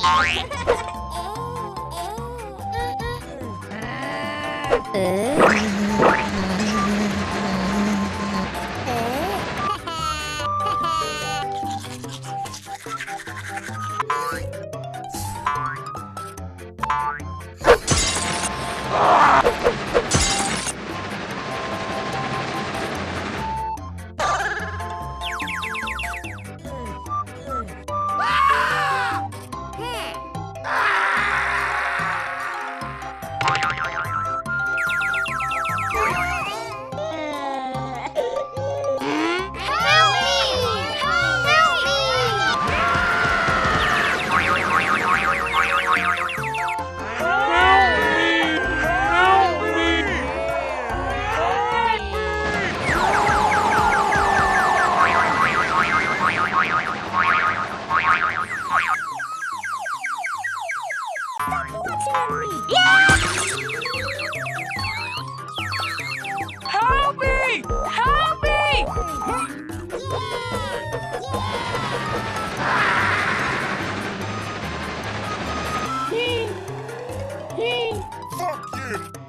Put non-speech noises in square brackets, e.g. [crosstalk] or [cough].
[laughs] Uh... Fuck you!